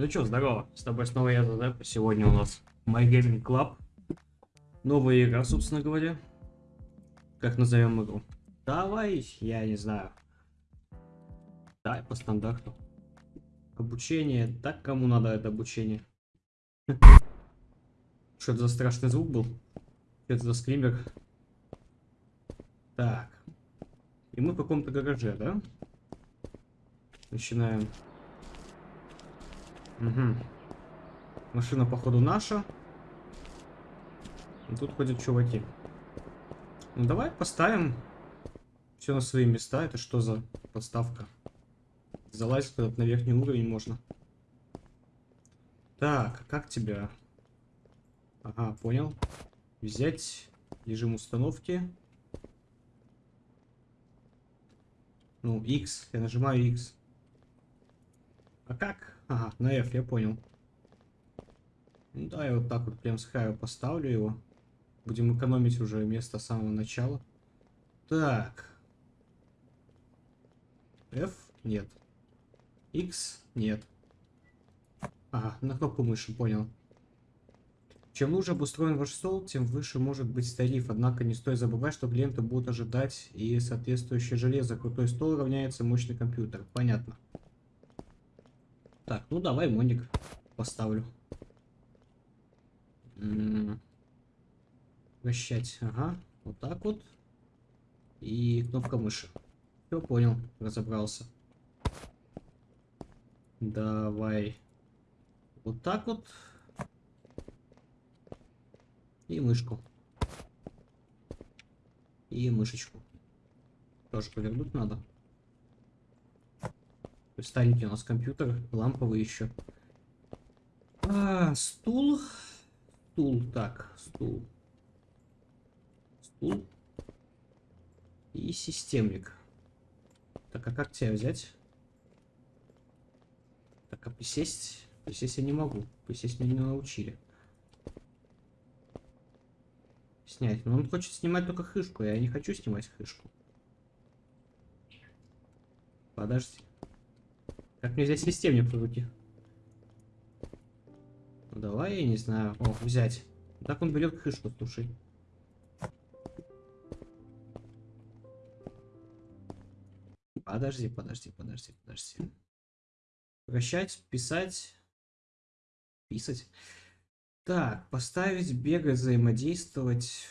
Ну чё, здорово, с тобой снова я, да? Сегодня у нас My Gaming Club. Новая игра, собственно говоря. Как назовем игру? Давай, я не знаю. Давай по стандарту. Обучение. Так кому надо это обучение? Что это за страшный звук был? Что это за скример? Так. И мы в каком-то гараже, да? Начинаем. Угу. Машина, походу, наша. И тут ходят чуваки. Ну, давай поставим все на свои места. Это что за подставка? Залазить куда-то на верхний уровень можно. Так, а как тебя? Ага, понял. Взять режим установки. Ну, X. Я нажимаю X. А как? Ага, на F, я понял. Ну, да, я вот так вот прям с краю поставлю его. Будем экономить уже место с самого начала. Так. F? Нет. X? Нет. Ага, на кнопку мыши, понял. Чем лучше обустроен ваш стол, тем выше может быть тариф. Однако не стоит забывать, что клиенты будут ожидать и соответствующее железо. Крутой стол равняется мощный компьютер. Понятно. Так, ну давай моник поставлю. Вращать, ага, вот так вот. И кнопка мыши. Все, понял, разобрался. Давай. Вот так вот. И мышку. И мышечку. Тоже повернуть надо. Старенький у нас компьютер, ламповый еще. А, стул. Стул, так, стул. Стул. И системник. Так, а как тебя взять? Так, а присесть? Присесть я не могу. Присесть меня не научили. Снять. Но он хочет снимать только хышку. Я не хочу снимать хышку. Подожди. Как мне взять системник в руки? Ну, давай, я не знаю. О, взять. Так он берет крышку, слушай. Подожди, подожди, подожди, подожди. Вращать, писать. Писать. Так, поставить, бегать, взаимодействовать.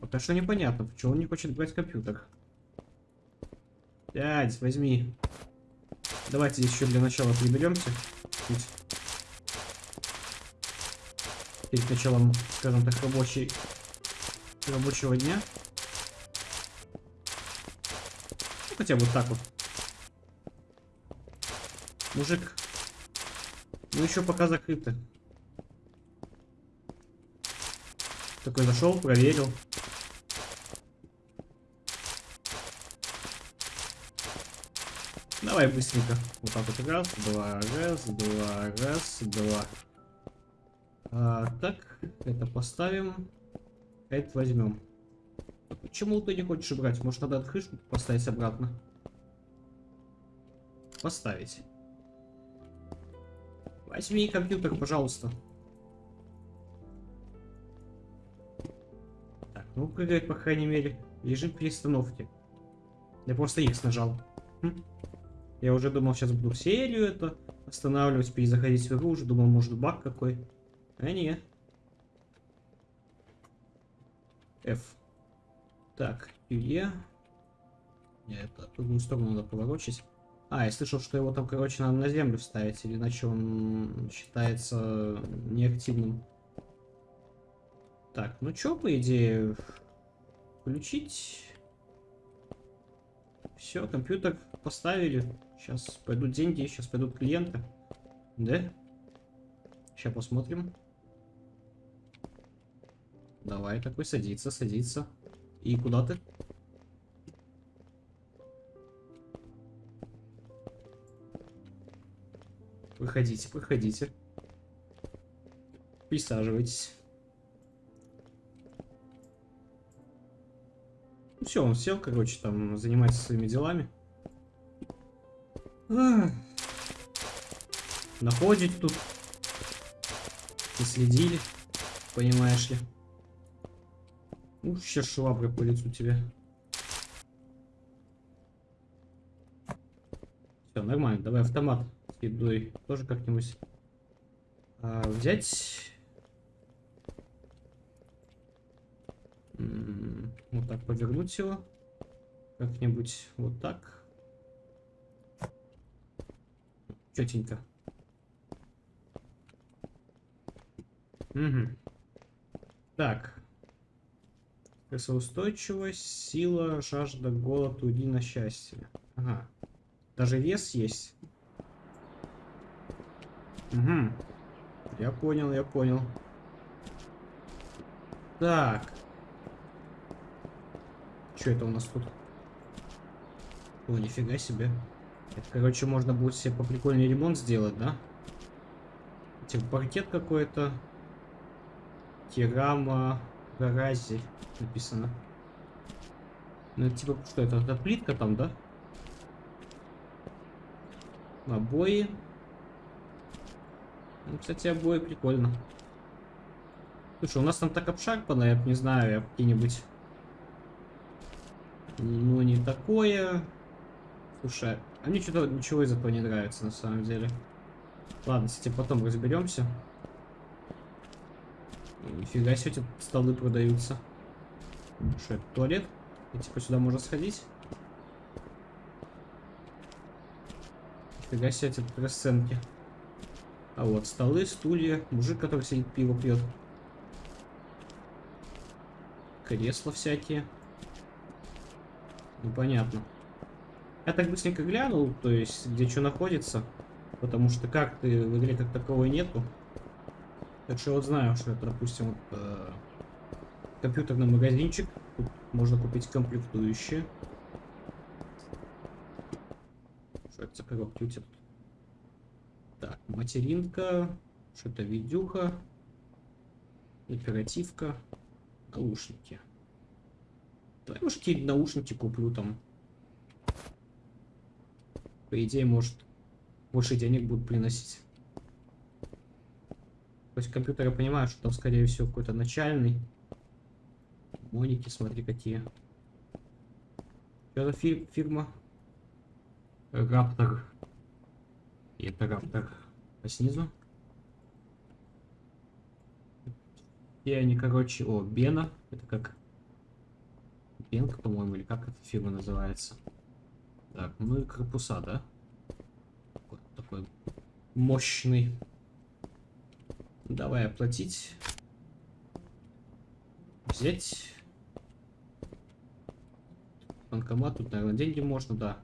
Вот а что непонятно, почему он не хочет брать компьютер. Дядь, возьми. Давайте здесь еще для начала приберемся. Перед началом, скажем так, рабочей, рабочего дня. Ну, хотя вот так вот. Мужик. Ну еще пока закрыто. Такой зашел, проверил. Давай быстренько. Вот так вот раз, два, раз, два, раз, два. А, так, это поставим. Это возьмем. Почему ты не хочешь брать? Может, надо крышку поставить обратно? Поставить. Возьми компьютер, пожалуйста. Так, ну прыгает, по крайней мере. Режим перестановки. Я просто X нажал. Хм. Я уже думал, сейчас буду серию это останавливать, перезаходить в игру. Уже думал, может баг какой. А не. F. Так, QE. Нет, это в другую сторону надо поворочить. А, я слышал, что его там, короче, надо на землю вставить, или иначе он считается неактивным. Так, ну чё, по идее, включить... Все, компьютер поставили. Сейчас пойдут деньги, сейчас пойдут клиенты. Да? Сейчас посмотрим. Давай, такой садится, садится. И куда ты? Выходите, выходите. Присаживайтесь. Ну все, он сел, короче, там занимается своими делами. Находить тут. И следили, понимаешь ли. Ух, сейчас швабры по лицу тебе. Все, нормально. Давай автомат с едой тоже как-нибудь а, взять. Вот так повернуть его. Как-нибудь вот так. Четенько. Угу. Так. Весоустойчивость, сила, жажда, голод, уйди на счастье. Ага. Даже вес есть. Угу. Я понял, я понял. Так. Что это у нас тут? О, нифига себе. Это, короче, можно будет себе по прикольный ремонт сделать, да? Типа паркет какой-то. Керама Гарази написано. Ну, типа, что это? Это плитка там, да? Обои. Ну, кстати, обои прикольно. Слушай, у нас там так обшарпано, я не знаю, я какие-нибудь... Ну, не такое. Слушай, а мне что-то ничего из этого не нравится, на самом деле. Ладно, кстати, потом разберемся. Нифига себе, эти столы продаются. Что это, туалет? И типа сюда можно сходить? Нифига себе, эти расценки. А вот столы, стулья, мужик, который сидит, пиво пьет. Кресла всякие. Непонятно. Я так быстренько глянул, то есть, где что находится. Потому что карты в игре как таковой нету. Так что вот знаю, что это, допустим, вот, э, компьютерный магазинчик. Тут можно купить комплектующие. Что это за коробки у тебя тут? Так, материнка. Что-то видюха. Оперативка. Наушники. Давай, может, какие наушники куплю там. По идее, может, больше денег будут приносить. То есть компьютер, я понимаю, что там, скорее всего, какой-то начальный. Моники, смотри, какие. Что за фир фирма? Раптор. И это Раптор. А снизу? И они, короче, о, Бена. Это как Бенк, по-моему, или как эта фирма называется. Так, ну и корпуса, да? Такой, такой мощный. Давай оплатить. Взять. Банкомат, тут, наверное, деньги можно, да.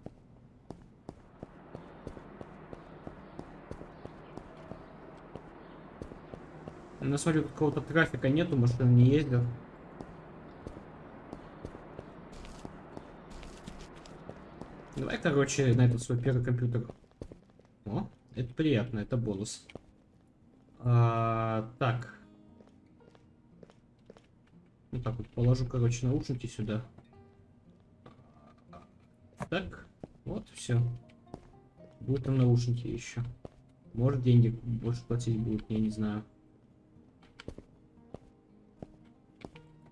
Я смотрю, какого-то трафика нету, машина не ездят. Короче, на этот свой первый компьютер. О, это приятно, это бонус. А, так. Вот так вот положу, короче, наушники сюда. Так, вот, все. Будут там наушники еще. Может, деньги больше платить будут, я не знаю.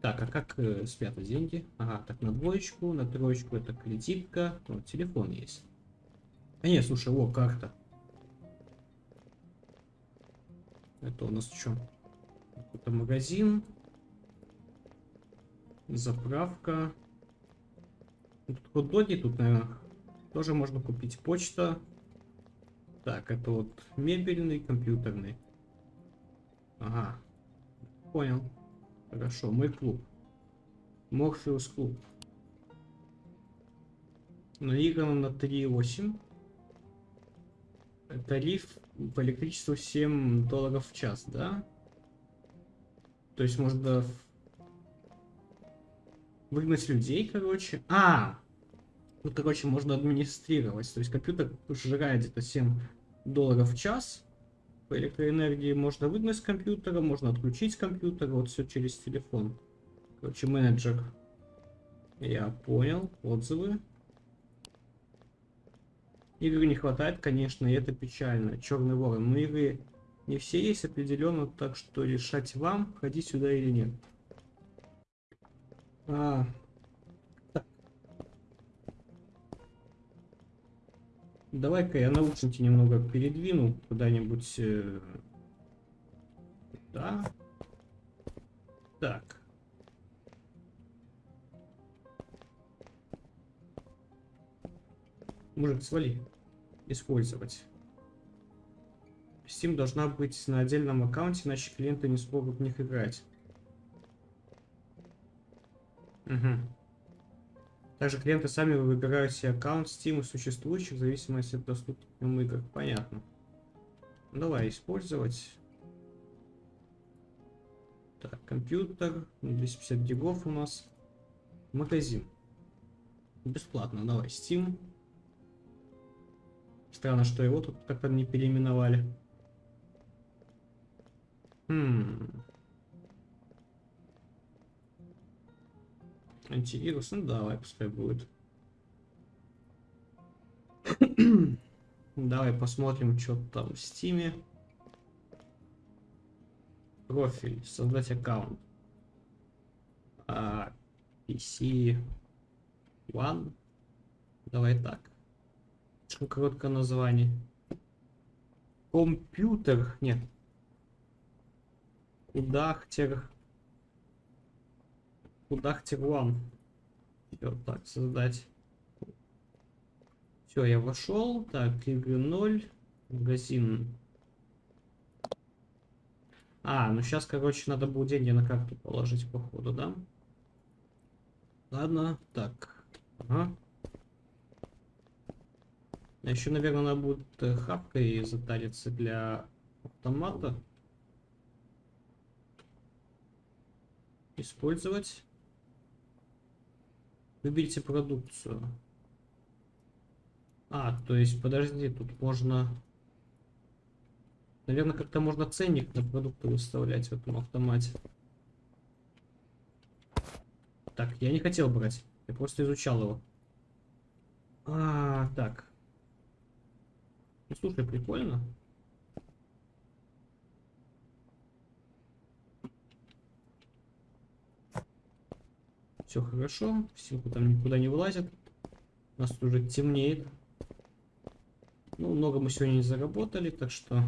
Так, а как э, спрятать деньги? Ага, так, на двоечку, на троечку это кредитка. Вот, телефон есть. А нет, слушай, о, карта. Это у нас что? Это магазин. Заправка. Тут хот-доги, тут, наверное, тоже можно купить. Почта. Так, это вот мебельный, компьютерный. Ага. Понял. Хорошо, мой клуб. Морфеус клуб. Наиграно на 3.8. Тариф по электричеству 7 долларов в час, да? То есть можно выгнать людей, короче. А! Ну, короче, можно администрировать. То есть компьютер жирает где-то 7 долларов в час. По электроэнергии можно выгнать с компьютера, можно отключить компьютер. Вот все через телефон. Короче, менеджер. Я понял. Отзывы. Игр не хватает, конечно, и это печально. Черный ворон. Но игры не все есть определенно, так что решать вам, ходить сюда или нет. А, Давай-ка я наушники немного передвину куда-нибудь. Э, да. Так. Мужик, свали. Использовать. Steam должна быть на отдельном аккаунте, иначе клиенты не смогут в них играть. Угу. Также клиенты сами выбирают себе аккаунт Steam и существующих в зависимости от доступных к нему игр. Понятно. Давай использовать. Так, компьютер. 250 гигов у нас. Магазин. Бесплатно. Давай, Steam. Странно, что его тут как-то не переименовали. Хм. Антивирус, ну давай, пускай будет. давай посмотрим, что там в стиме. Профиль, создать аккаунт. А, PC One. Давай так. Короткое название. Компьютер. Нет. Удахтер. Удахтер One. Все, так, создать. Все, я вошел. Так, игры 0. Магазин. А, ну сейчас, короче, надо будет деньги на карту положить, походу, да? Ладно, так. Ага. А Еще, наверное, надо будет э, хапкой затариться для автомата. Использовать. Выберите продукцию. А, то есть, подожди, тут можно... Наверное, как-то можно ценник на продукты выставлять в этом автомате. Так, я не хотел брать. Я просто изучал его. А, так. Ну, слушай, прикольно. Все хорошо, силку там никуда не вылазит. У нас уже темнеет. Ну, много мы сегодня не заработали, так что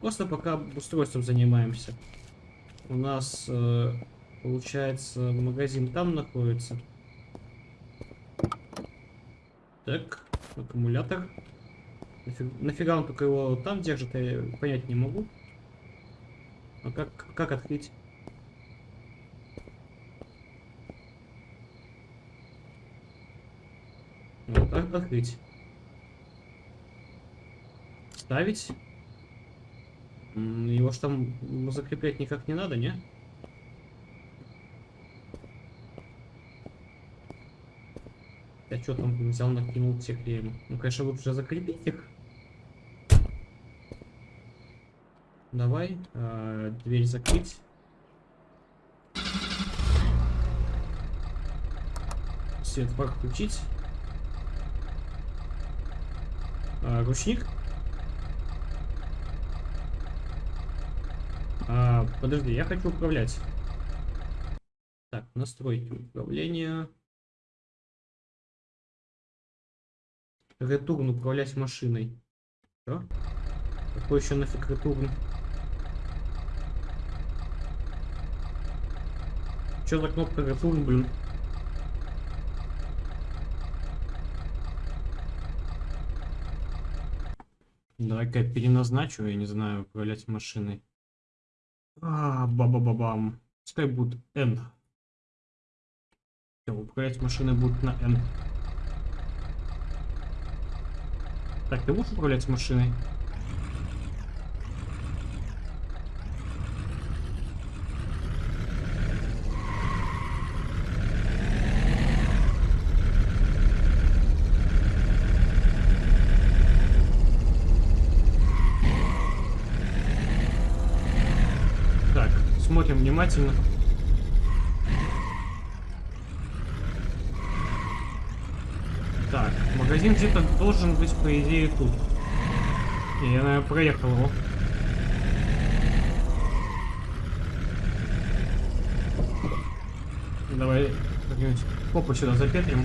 просто пока устройством занимаемся. У нас, э, получается, магазин там находится. Так, аккумулятор. Нафиг, нафига он только его там держит, я понять не могу. А как, как открыть? Вот так открыть. Ставить. Его ж там закреплять никак не надо, не? Я что там взял, накинул всех клеем? Ну, конечно, лучше закрепить их. Давай, э, дверь закрыть. Свет фар включить. А, ручник. А, подожди, я хочу управлять. Так, настройки управления. Ретурн управлять машиной. Что? Какой еще нафиг ретурн? Что за кнопка return, блин? Давай-ка я переназначу, я не знаю, управлять машиной. А, ба-ба-ба-бам. Пускай будет N. Все, управлять машиной будет на N. Так, ты будешь управлять машиной? Внимательно. Так, магазин где-то должен быть, по идее, тут. Я, наверное, проехал его. Давай как-нибудь попу сюда запетрим.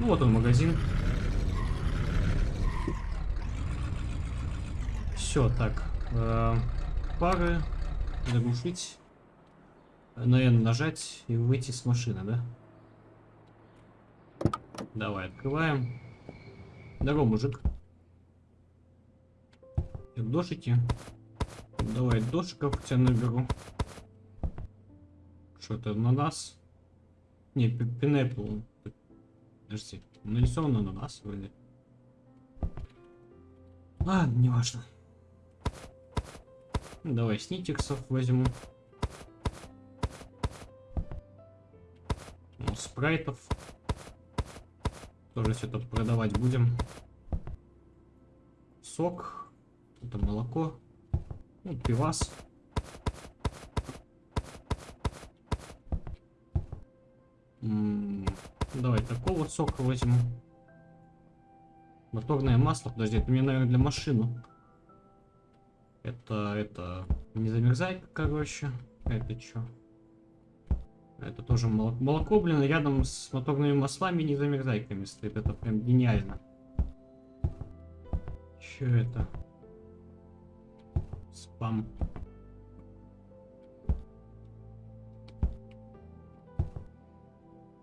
Ну вот он магазин. Все, так. Э, пары. Заглушить. Наверное, нажать и выйти с машины, да? Давай, открываем. Здорово, мужик. Дошики. Давай дошиков тебя наберу. Что это на нас? Не, пинепл. Подожди, на нас вроде. Ладно, не важно. Давай снитиксов возьму. Спрайтов. Тоже все тут продавать будем. Сок. Это молоко. Ну, пивас. Давай такого сока возьму. Моторное масло. Подожди, это мне, наверное, для машины. Это, это, не замерзай, короче. Это что? Это тоже молоко. Молоко, блин, рядом с моторными маслами не замерзайками стоит. Это прям гениально. Че это? Спам.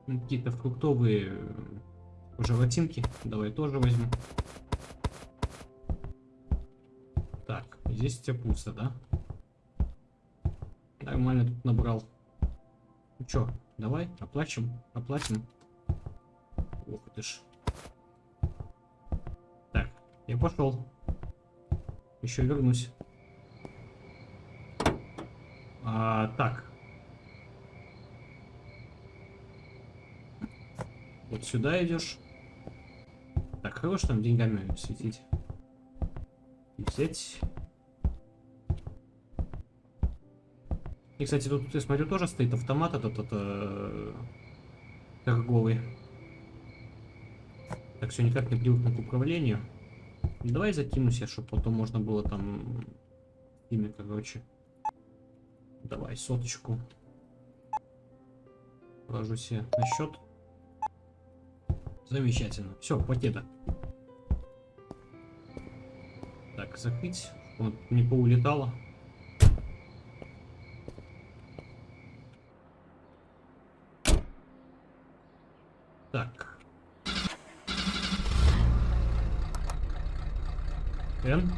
Ну, какие-то фруктовые э, желатинки. Давай тоже возьму. Так, здесь у пусто, да? Нормально тут набрал. Ну чё, давай, оплачем, оплатим. Ох ты ж. Так, я пошел. Еще вернусь. А, так. Вот сюда идешь. Так, хорош там деньгами светить. И взять. И, кстати, тут, я смотрю, тоже стоит автомат этот, этот э, торговый. Так, все никак не привыкну к управлению. Давай закинусь я, чтобы потом можно было там ими, короче. Давай соточку. Положу себе на счет. Замечательно. Все, пакета. Так, закрыть. Вот не поулетало. Так. Н.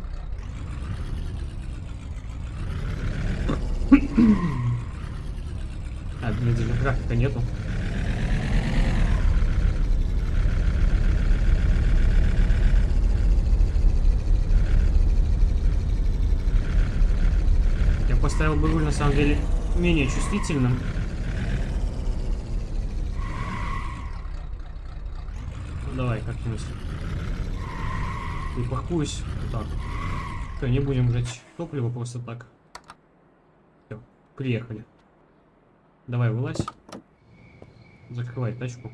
а, блин, даже графика нету. Я поставил бы руль на самом деле менее чувствительным. Давай как-нибудь. Припаркуюсь. Вот так. Все, не будем жать топливо просто так. Все, приехали. Давай, вылазь. Закрывай тачку.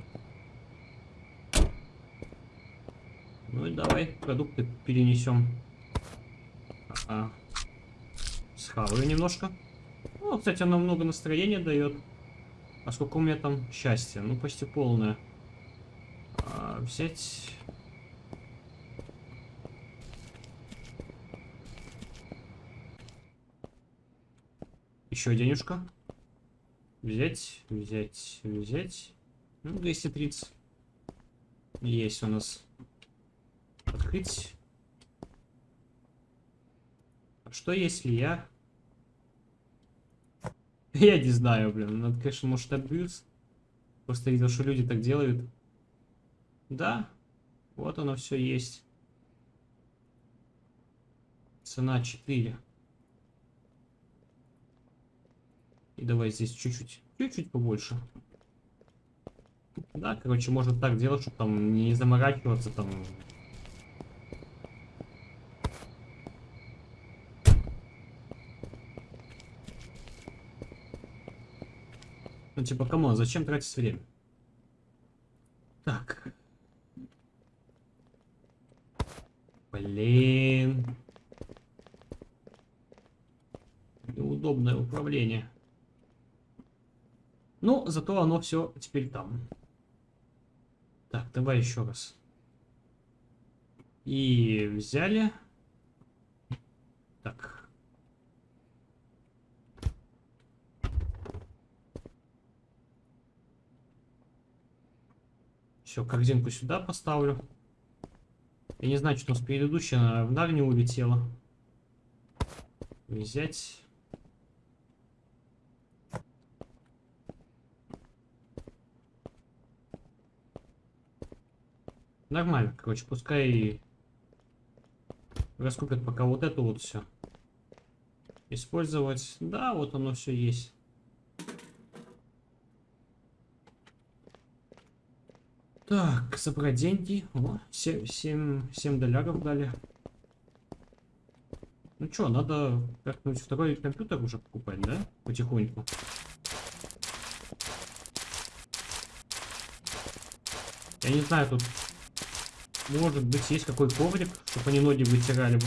Ну и давай продукты перенесем. А. Схаваю немножко. Ну, кстати, она много настроения дает. А сколько у меня там счастья? Ну, почти полное. А, взять... Еще денежка. Взять, взять, взять. Ну, 230. Есть у нас. Открыть. А что если я... Я не знаю, блин. Надо, конечно, может, абьюз. Просто видел, что люди так делают. Да, вот оно все есть. Цена 4. И давай здесь чуть-чуть, чуть-чуть побольше. Да, короче, можно так делать, чтобы там не заморачиваться там. Ну типа, кому, зачем тратить время? Так. Блин. Неудобное управление. Зато оно все теперь там. Так, давай еще раз. И взяли. Так. Все, корзинку сюда поставлю. Я не знаю, что у нас предыдущая в дальнюю улетела. Взять. Нормально, короче, пускай раскупят пока вот это вот все. Использовать. Да, вот оно все есть. Так, собрать деньги. О, 7, 7, 7 долларов дали. Ну что, надо как-нибудь второй компьютер уже покупать, да? Потихоньку. Я не знаю, тут может быть есть какой коврик, чтобы они ноги вытирали бы.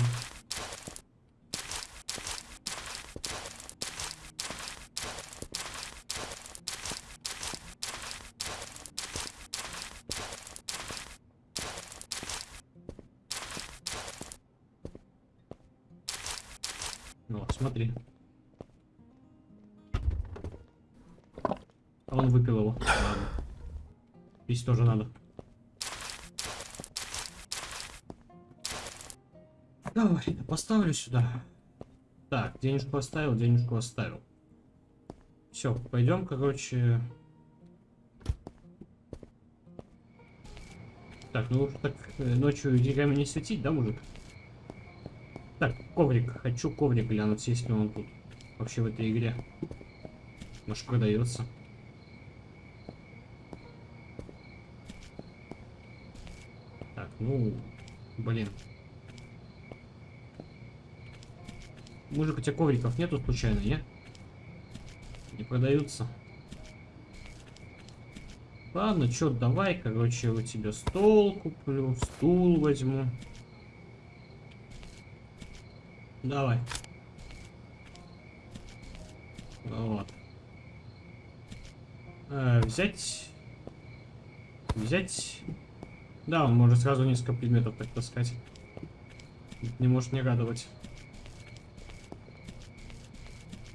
Поставлю сюда. Так, денежку оставил, денежку оставил. Все, пойдем, короче. Так, ну так э, ночью деньгами не светить, да, мужик? Так, коврик. Хочу коврик глянуть, есть ли он тут. Вообще в этой игре. Может продается. Так, ну, блин. Мужик, у тебя ковриков нету случайно, не? Не продаются. Ладно, чё, давай, короче, у тебя стол куплю, стул возьму. Давай. Вот. Э, взять. Взять. Да, он может сразу несколько предметов так таскать. Не может не радовать.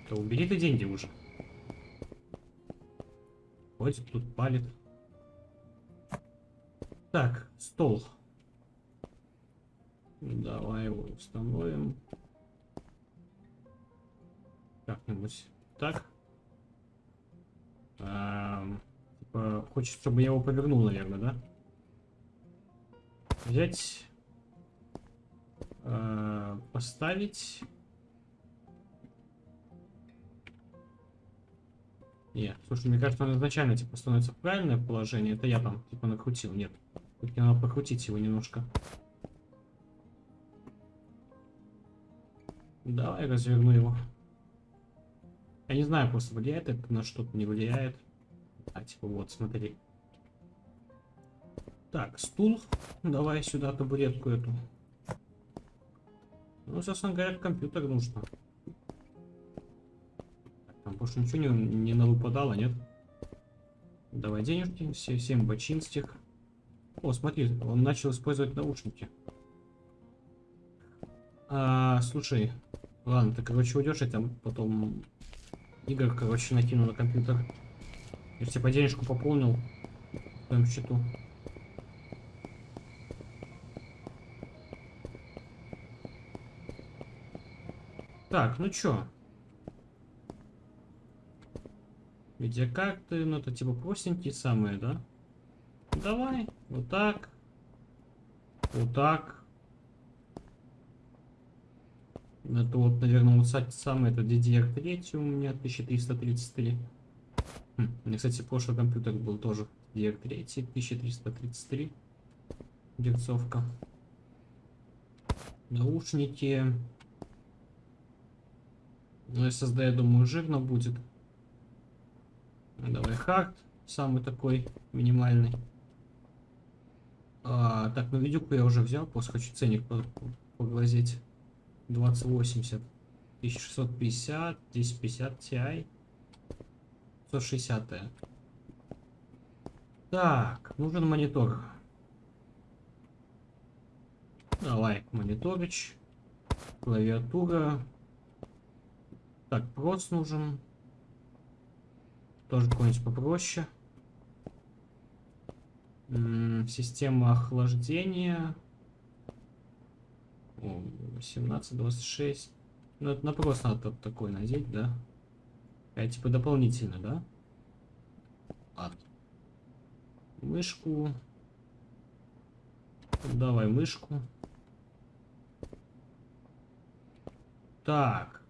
То убери ты деньги уже. Ходит тут, палит. Так, стол. Давай его установим. Как-нибудь так. А, типа, хочет, чтобы я его повернул, наверное, да? Взять. А, поставить. Нет, слушай, мне кажется, он изначально, типа, становится в правильное положение. Это я там, типа, накрутил. Нет. Тут надо покрутить его немножко. Давай разверну его. Я не знаю, просто влияет это на что-то, не влияет. А, типа, вот, смотри. Так, стул. Давай сюда табуретку эту. Ну, собственно говоря, компьютер нужно. Больше ничего не, не навыпадало, нет? Давай денежки, все, 7 бочинских. О, смотри, он начал использовать наушники. А, слушай, ладно, ты, короче, уйдешь, я там потом игр, короче, накину на компьютер. Я типа денежку пополнил в твоем счету. Так, ну чё? Видеокарты, ну это типа простенькие самые, да? Давай, вот так. Вот так. Это вот, наверное, вот самый это DDR3 у меня 1333. Хм, у меня, кстати, прошлый компьютер был тоже DDR3 1333. Герцовка. Наушники. Ну, SSD, я думаю, жирно будет. Давай хард. Самый такой минимальный. А, так, ну видюку я уже взял, просто хочу ценник поглазеть. 2080. 1650, здесь 50 Ti. 160 -е. Так, нужен монитор. Давай, мониторыч. Клавиатура. Так, прос нужен. Тоже какой-нибудь попроще. Система охлаждения. 17-26. Ну, это на прос надо такой надеть, да? Это типа дополнительно, да? Ладно. Мышку. Давай мышку. Так.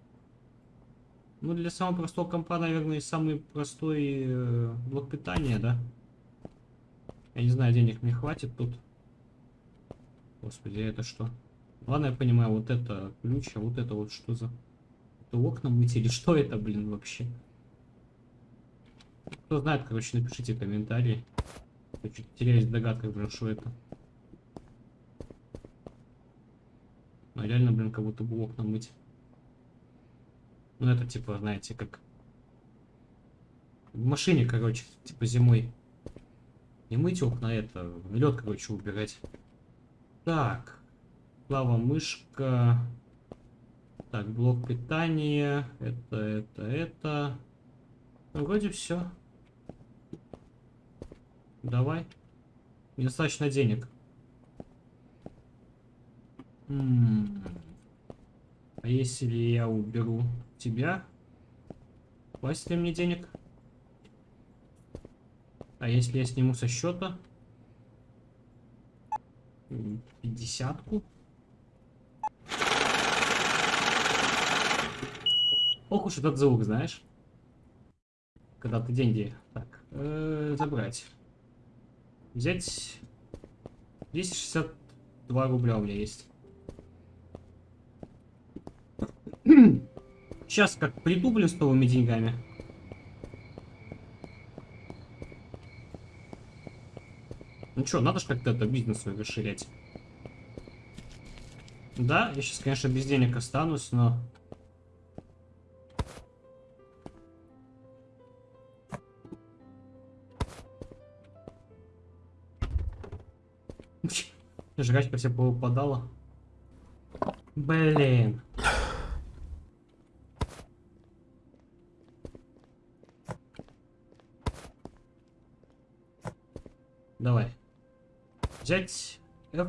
Ну, для самого простого компа, наверное, самый простой э, блок питания, да? Я не знаю, денег мне хватит тут. Господи, это что? Ладно, я понимаю, вот это ключ, а вот это вот что за... Это окна мыть или что это, блин, вообще? Кто знает, короче, напишите комментарии. Я чуть теряюсь в догадках, блин, что это. Ну, реально, блин, как будто бы окна мыть. Ну, это типа, знаете, как... В машине, короче, типа зимой. Не мыть окна, это, лед, короче, убирать. Так. Клава мышка. Так, блок питания. Это, это, это. Ну, вроде все. Давай. Недостаточно денег. М -м -м. А если я уберу тебя, хватит ли мне денег? А если я сниму со счета? Пятьдесятку? Ох уж этот звук, знаешь? Когда ты деньги... Так, э, забрать. Взять... 262 рубля у меня есть. Сейчас как приду, блин, с новыми деньгами. Ну что, надо же как-то это бизнес свой расширять. Да, я сейчас, конечно, без денег останусь, но... Жрачка все повыпадала. Блин. Давай. Взять F,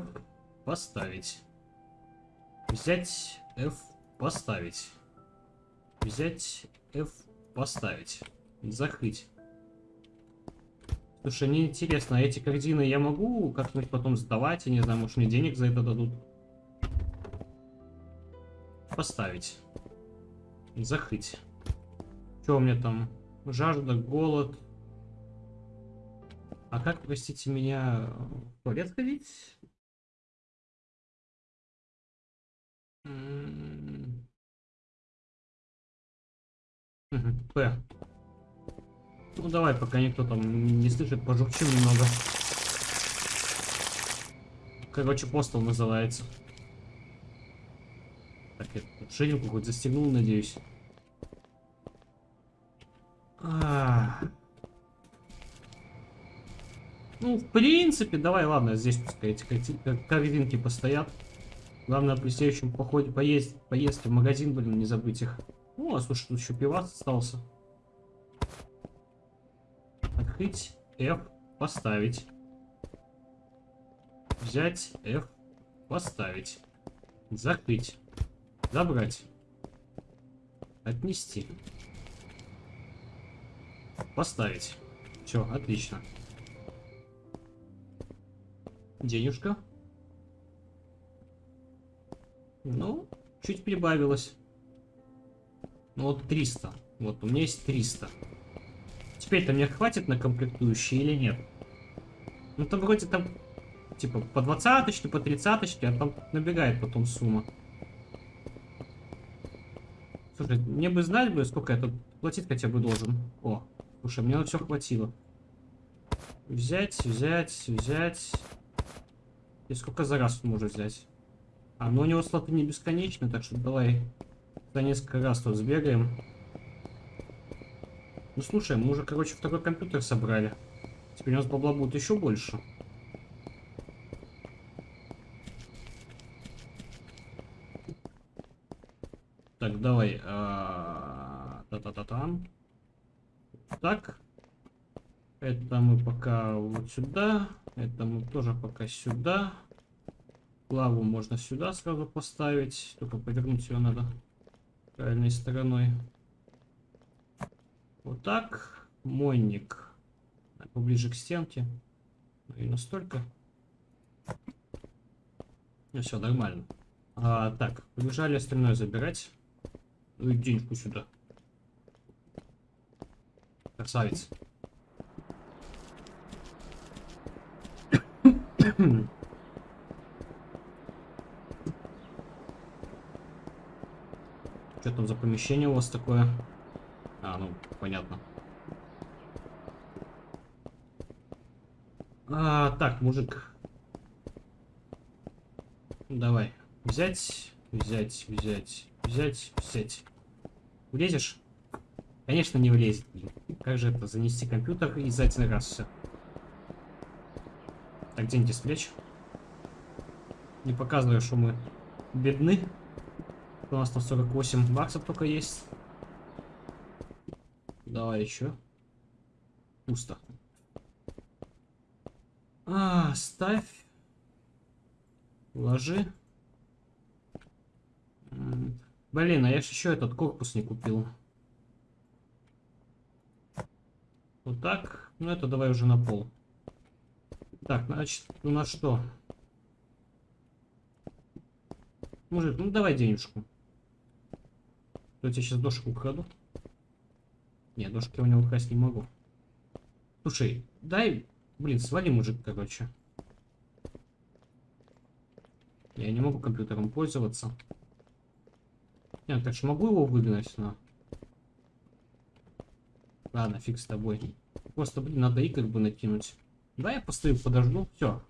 поставить. Взять F, поставить. Взять F, поставить. Закрыть. Слушай, мне интересно, а эти картины я могу как-нибудь потом сдавать? Я не знаю, может мне денег за это дадут? Поставить. Закрыть. Что у меня там? Жажда, голод. А как, простите меня, в туалет ходить? П. Ну давай, пока никто там не слышит, пожурчим немного. Короче, постол называется. Так, я ширинку хоть застегнул, надеюсь. А -а -а. Ну, в принципе, давай, ладно, здесь пускай эти картинки постоят. Главное, при следующем походе поесть, поесть в магазин, блин, не забыть их. О, слушай, тут еще пивас остался. Открыть, F, поставить. Взять, F, поставить. Закрыть. Забрать. Отнести. Поставить. Все, отлично. Денежка. Ну, чуть прибавилось. Ну вот 300. Вот, у меня есть 300. Теперь-то мне хватит на комплектующие или нет? Ну там вроде там, типа, по 20 по 30 а там набегает потом сумма. Слушай, мне бы знать бы, сколько я тут платить хотя бы должен. О, слушай, мне на все хватило. Взять, взять, взять. И сколько за раз он может взять? А, ну у него слоты не бесконечны, так что давай Да несколько раз тут сбегаем. Ну слушай, мы уже, короче, второй компьютер собрали. Теперь у нас бабла будет еще больше. Так, давай. а, Та-та-та-там. Так. Это мы пока вот сюда. Это мы тоже пока сюда. Лаву можно сюда сразу поставить. Только повернуть ее надо правильной стороной. Вот так. Мойник. Поближе к стенке. Ну и настолько. Ну все, нормально. А, так, побежали остальное забирать. Ну и денежку сюда. Красавец. Что там за помещение у вас такое? А, ну, понятно. А, так, мужик. Давай. Взять, взять, взять, взять, взять. Влезешь? Конечно, не влезет. Как же это, занести компьютер и за один раз все. Так, деньги с плеч. Не показываю, что мы бедны. У нас там 48 баксов только есть. Давай еще. Пусто. А, ставь. Ложи. Блин, а я же еще этот корпус не купил. Вот так. Ну это давай уже на пол. Так, значит, у нас что? Мужик, ну давай денежку. Я тебе сейчас дошку украду. Нет, дошки я у него украсть не могу. Слушай, дай... Блин, свали, мужик, короче. Я не могу компьютером пользоваться. Нет, так же могу его выгнать, но... Ладно, фиг с тобой. Просто, блин, надо и как бы накинуть. Да, я постою, подожду. Все.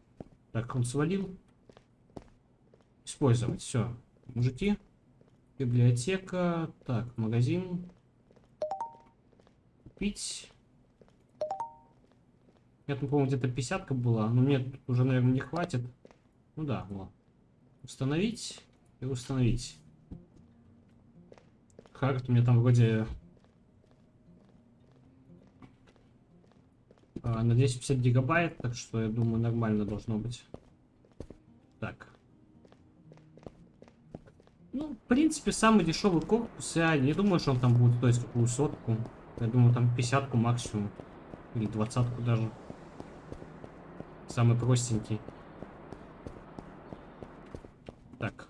Так, он свалил. Использовать. Все. Мужики. Библиотека. Так, магазин. Купить. Я тут, по-моему, где-то 50 была. Но мне тут уже, наверное, не хватит. Ну да, вот. Установить и установить. У меня там вроде на 250 гигабайт, так что я думаю нормально должно быть. Так. Ну, в принципе, самый дешевый корпус, я не думаю, что он там будет стоить какую сотку. Я думаю, там 50 максимум. Или двадцатку даже. Самый простенький. Так.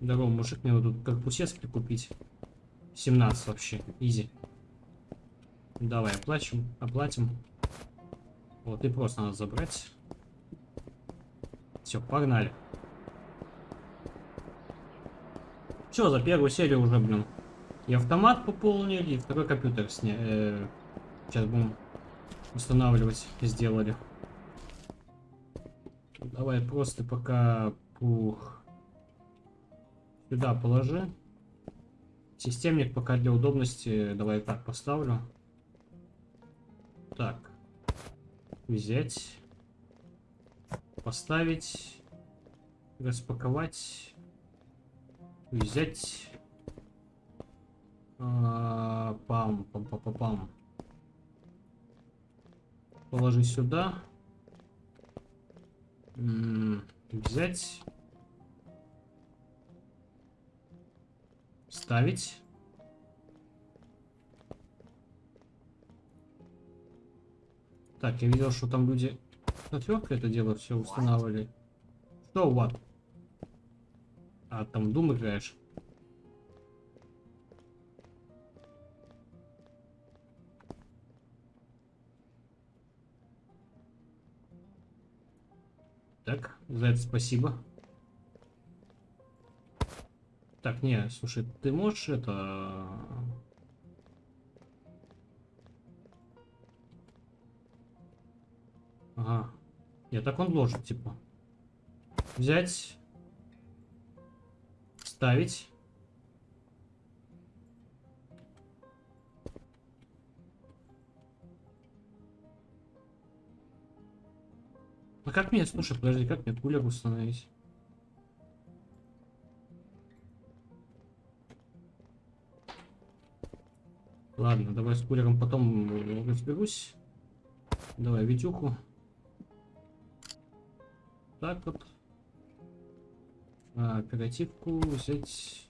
Здорово, мужик, мне надо тут корпусец прикупить. 17 вообще, изи. Давай, оплачем, оплатим. Вот, и просто надо забрать. Все, погнали. Все, за первую серию уже, блин. И автомат пополнили, и второй компьютер сня... Э, сейчас будем устанавливать, сделали. Давай просто пока... Пух. Сюда положи. Системник пока для удобности давай так поставлю. Так. Взять. Поставить. Распаковать. Взять. А, пам, пам, пам, пам, пам. Положи сюда. М, Взять. Ставить. Так, я видел, что там люди отверткой это дело все устанавливали. Что, what? А, там Doom играешь? Так, за это спасибо. Так, не, слушай, ты можешь это... Ага. я так он ложит, типа. Взять. Ставить. А как мне, слушай, подожди, как мне кулер установить? Ладно, давай с кулером потом разберусь. Давай Витюху. Так вот. А, оперативку взять.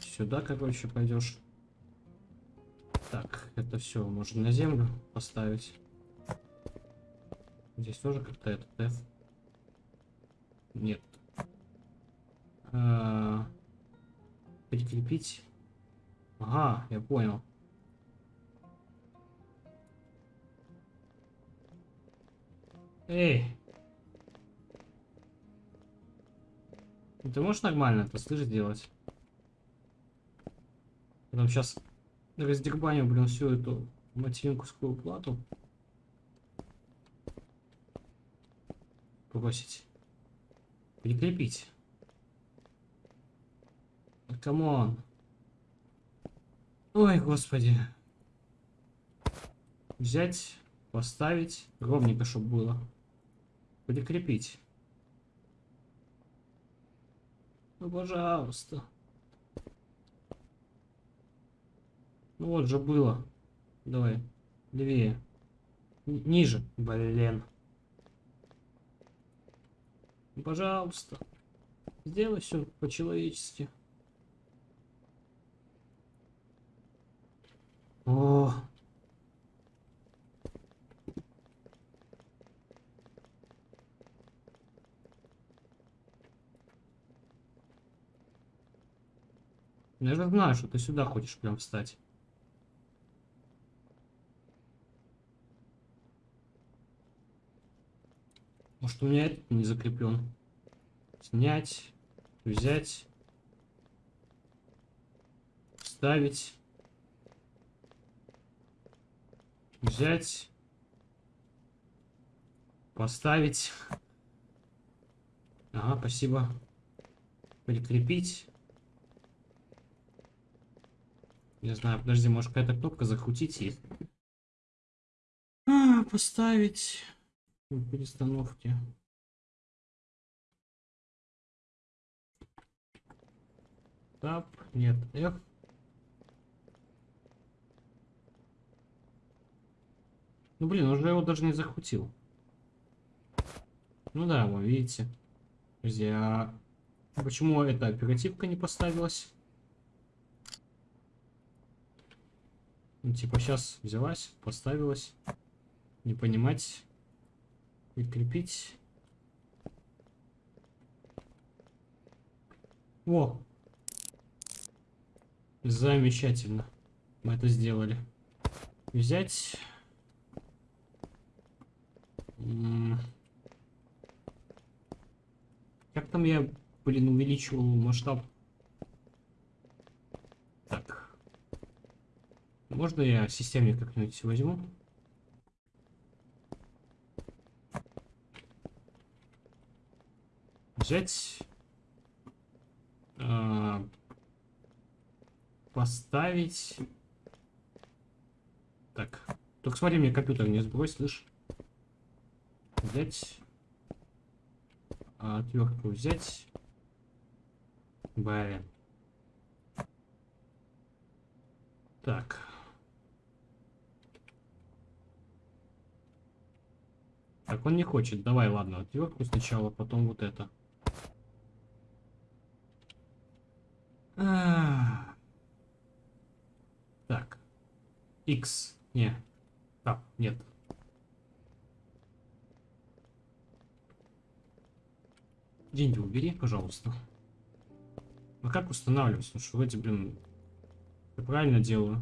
Сюда, короче, пойдешь. Так, это все можно на землю поставить. Здесь тоже как-то этот F. Нет. А, прикрепить. Ага, я понял. Эй! Ты можешь нормально это, слышь, сделать? Потом сейчас раздербаню, блин, всю эту материнскую плату. Бросить. Прикрепить. Come on. Ой, господи. Взять, поставить. Ровненько, чтобы было. Прикрепить. Ну, пожалуйста. Ну вот же было. Давай, левее. Н ниже, блин. Ну, пожалуйста. Сделай все по-человечески. О, Я же знаю, что ты сюда хочешь прям встать. Может у меня этот не закреплен. Снять, взять, вставить, взять, поставить. Ага, спасибо. Прикрепить. Не знаю, подожди, может какая-то кнопка закрутить есть? А, поставить перестановки. Тап, нет, F. Ну блин, уже его даже не захватил. Ну да, вы видите. Подожди, а почему эта оперативка не поставилась? Ну, типа, сейчас взялась, поставилась. Не понимать. Прикрепить. О! Замечательно. Мы это сделали. Взять. Как там я, блин, увеличивал масштаб Можно я системник как-нибудь возьму? Взять. Э, поставить. Так. Только смотри, мне компьютер не сбрось, слышь. Взять. Отвертку взять. Блин. Так. Так, он не хочет. Давай, ладно, отвертку сначала, потом вот это. А. Так. X. Не. Так, нет. Деньги убери, пожалуйста. А как устанавливать? Ну что эти, блин, я правильно делаю.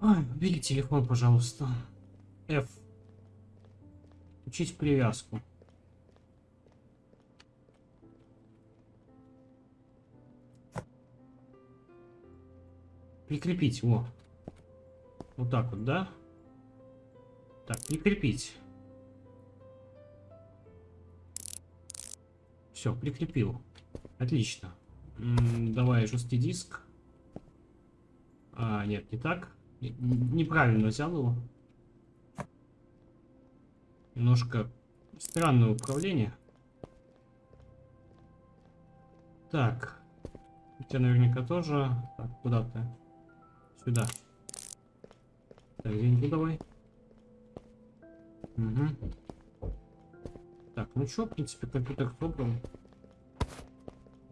Ой, убери телефон, пожалуйста. F. Учить привязку. Прикрепить, во. Вот так вот, да? Так, прикрепить. Все, прикрепил. Отлично. М -м, давай жесткий диск. А, нет, не так. неправильно взял его. Немножко странное управление. Так. У тебя наверняка тоже. Так, куда ты? Сюда. Так, деньги давай. Угу. Так, ну что, в принципе, компьютер собран.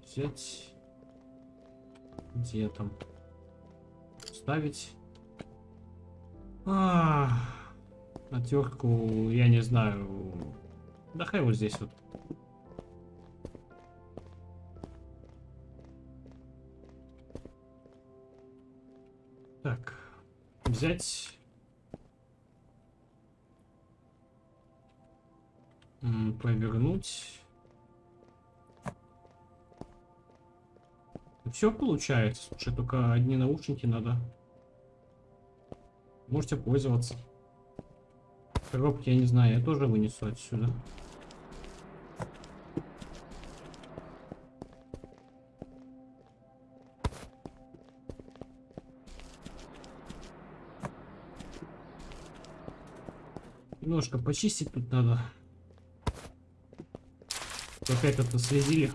Взять. Где там? Ставить. А, отвертку, я не знаю. Да хай вот здесь вот. Так, взять. Повернуть. Все получается. Слушай, только одни наушники надо. Можете пользоваться. Коробки, я не знаю, я тоже вынесу отсюда. Немножко почистить тут надо. Опять это следили.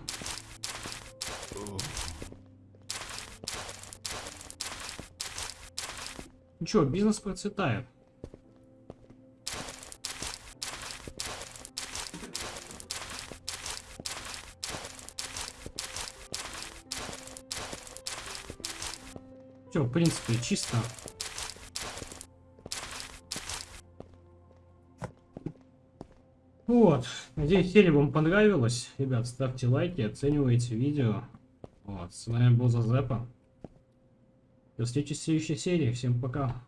Ну что, бизнес процветает. Принципе, чисто. Вот. Надеюсь, серия вам понравилась. Ребят, ставьте лайки, оценивайте видео. Вот. С вами был Зазепа. До встречи в следующей серии. Всем пока.